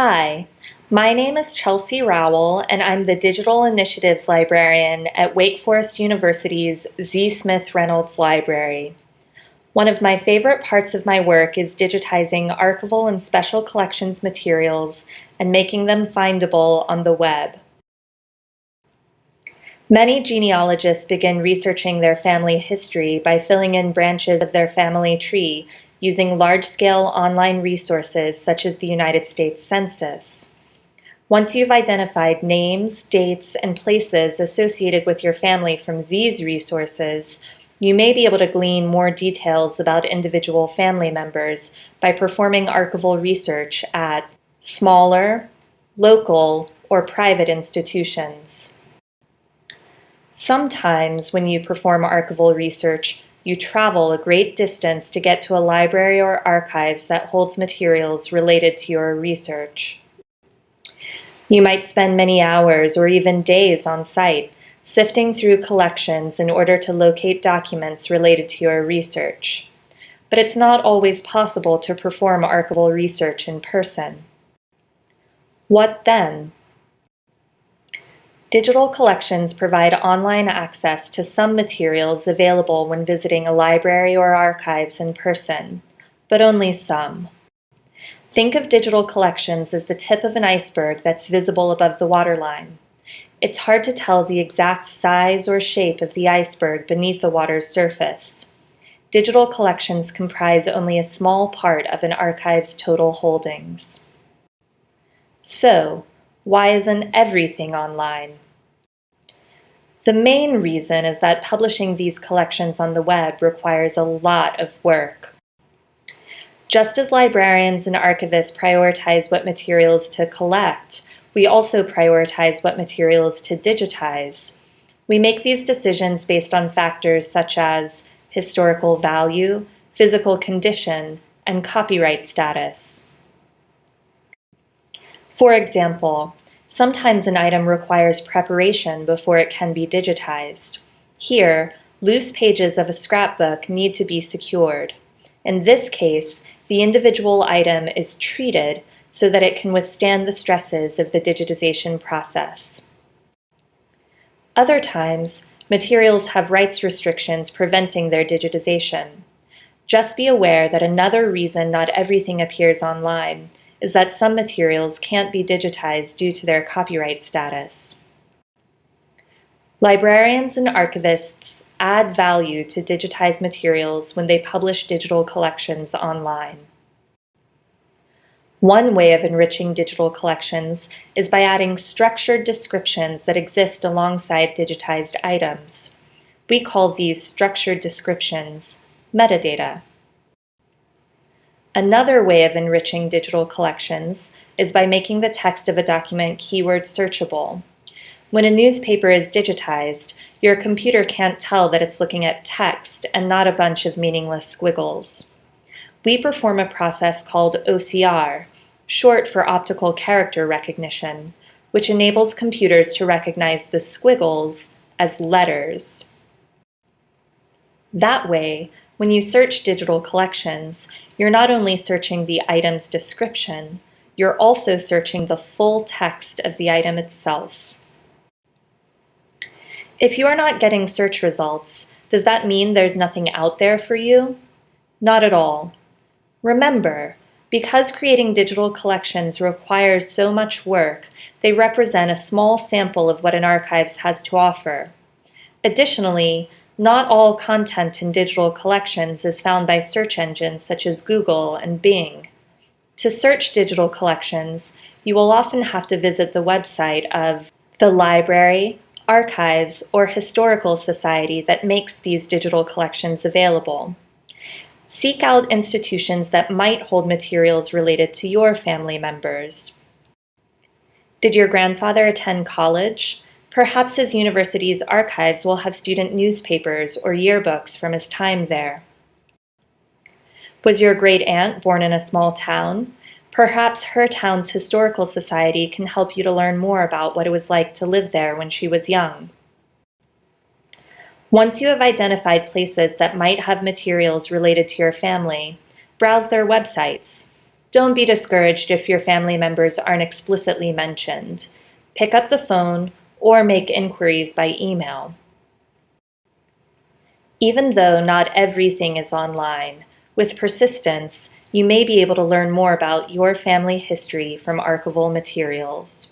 Hi, my name is Chelsea Rowell, and I'm the Digital Initiatives Librarian at Wake Forest University's Z. Smith Reynolds Library. One of my favorite parts of my work is digitizing archival and special collections materials and making them findable on the web. Many genealogists begin researching their family history by filling in branches of their family tree using large-scale online resources such as the United States Census. Once you've identified names, dates, and places associated with your family from these resources, you may be able to glean more details about individual family members by performing archival research at smaller, local, or private institutions. Sometimes when you perform archival research, you travel a great distance to get to a library or archives that holds materials related to your research. You might spend many hours or even days on site sifting through collections in order to locate documents related to your research. But it's not always possible to perform archival research in person. What then? Digital collections provide online access to some materials available when visiting a library or archives in person, but only some. Think of digital collections as the tip of an iceberg that's visible above the waterline. It's hard to tell the exact size or shape of the iceberg beneath the water's surface. Digital collections comprise only a small part of an archive's total holdings. So, why isn't everything online? The main reason is that publishing these collections on the web requires a lot of work. Just as librarians and archivists prioritize what materials to collect, we also prioritize what materials to digitize. We make these decisions based on factors such as historical value, physical condition, and copyright status. For example, sometimes an item requires preparation before it can be digitized. Here, loose pages of a scrapbook need to be secured. In this case, the individual item is treated so that it can withstand the stresses of the digitization process. Other times, materials have rights restrictions preventing their digitization. Just be aware that another reason not everything appears online is that some materials can't be digitized due to their copyright status. Librarians and archivists add value to digitized materials when they publish digital collections online. One way of enriching digital collections is by adding structured descriptions that exist alongside digitized items. We call these structured descriptions metadata. Another way of enriching digital collections is by making the text of a document keyword searchable. When a newspaper is digitized, your computer can't tell that it's looking at text and not a bunch of meaningless squiggles. We perform a process called OCR, short for optical character recognition, which enables computers to recognize the squiggles as letters. That way, when you search digital collections, you're not only searching the item's description, you're also searching the full text of the item itself. If you are not getting search results, does that mean there's nothing out there for you? Not at all. Remember, because creating digital collections requires so much work, they represent a small sample of what an archives has to offer. Additionally, not all content in digital collections is found by search engines such as Google and Bing. To search digital collections, you will often have to visit the website of the library, archives, or historical society that makes these digital collections available. Seek out institutions that might hold materials related to your family members. Did your grandfather attend college? Perhaps his university's archives will have student newspapers or yearbooks from his time there. Was your great aunt born in a small town? Perhaps her town's historical society can help you to learn more about what it was like to live there when she was young. Once you have identified places that might have materials related to your family, browse their websites. Don't be discouraged if your family members aren't explicitly mentioned. Pick up the phone or make inquiries by email. Even though not everything is online, with persistence, you may be able to learn more about your family history from archival materials.